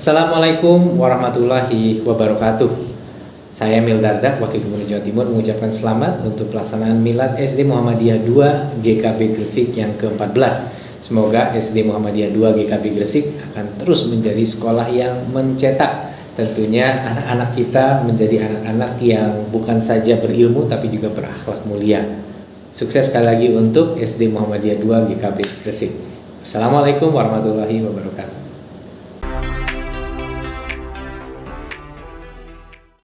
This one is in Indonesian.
Assalamualaikum warahmatullahi wabarakatuh. Saya Emil Dardak, Wakil Gubernur Jawa Timur mengucapkan selamat untuk pelaksanaan Milad SD Muhammadiyah 2 GKB Gresik yang ke-14. Semoga SD Muhammadiyah 2 GKB Gresik akan terus menjadi sekolah yang mencetak tentunya anak-anak kita menjadi anak-anak yang bukan saja berilmu tapi juga berakhlak mulia. Sukses sekali lagi untuk SD Muhammadiyah 2 GKB Gresik. Assalamualaikum warahmatullahi wabarakatuh.